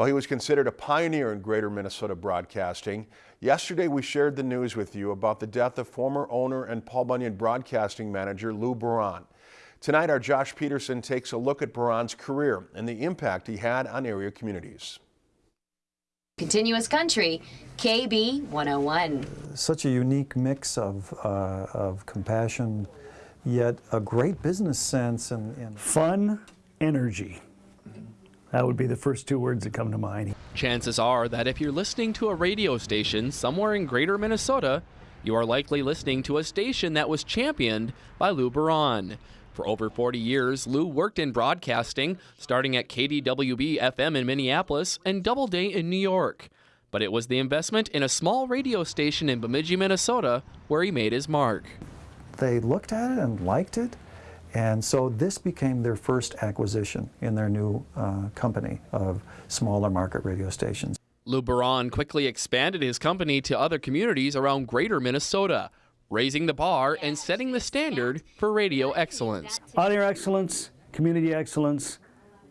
Well, he was considered a pioneer in greater Minnesota broadcasting. Yesterday, we shared the news with you about the death of former owner and Paul Bunyan broadcasting manager Lou Buron. Tonight, our Josh Peterson takes a look at Buron's career and the impact he had on area communities. Continuous Country, KB 101. Such a unique mix of, uh, of compassion, yet a great business sense and, and fun, energy. That would be the first two words that come to mind. Chances are that if you're listening to a radio station somewhere in greater Minnesota, you are likely listening to a station that was championed by Lou Buron. For over 40 years, Lou worked in broadcasting, starting at KDWB FM in Minneapolis and Doubleday in New York. But it was the investment in a small radio station in Bemidji, Minnesota, where he made his mark. They looked at it and liked it, and so this became their first acquisition in their new uh, company of smaller market radio stations. Lou Buron quickly expanded his company to other communities around greater Minnesota, raising the bar and setting the standard for radio excellence. Audio excellence, community excellence,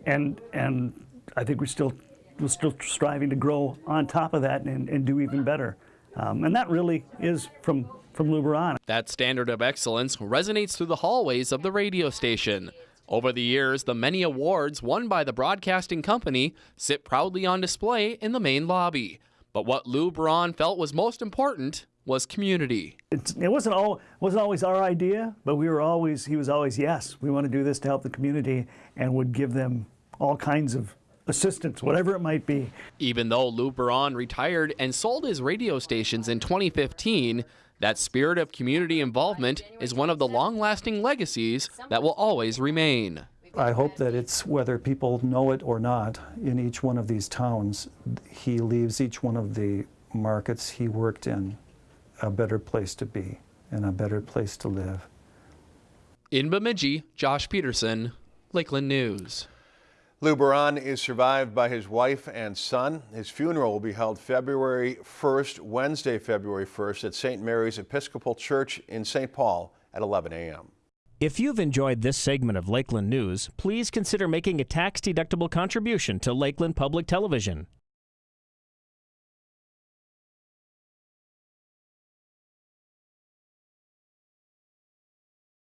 and, and I think we're still, we're still striving to grow on top of that and, and do even better. Um, and that really is from from Lou Buron. That standard of excellence resonates through the hallways of the radio station. Over the years, the many awards won by the broadcasting company sit proudly on display in the main lobby. But what Lou Buron felt was most important was community. It's, it wasn't all wasn't always our idea, but we were always he was always yes, we want to do this to help the community, and would give them all kinds of assistance, whatever it might be. Even though Lou Buron retired and sold his radio stations in 2015, that spirit of community involvement is one of the long-lasting legacies that will always remain. I hope that it's whether people know it or not in each one of these towns, he leaves each one of the markets he worked in a better place to be and a better place to live. In Bemidji, Josh Peterson, Lakeland News. Lou Buron is survived by his wife and son. His funeral will be held February 1st, Wednesday, February 1st at St. Mary's Episcopal Church in St. Paul at 11 a.m. If you've enjoyed this segment of Lakeland News, please consider making a tax-deductible contribution to Lakeland Public Television.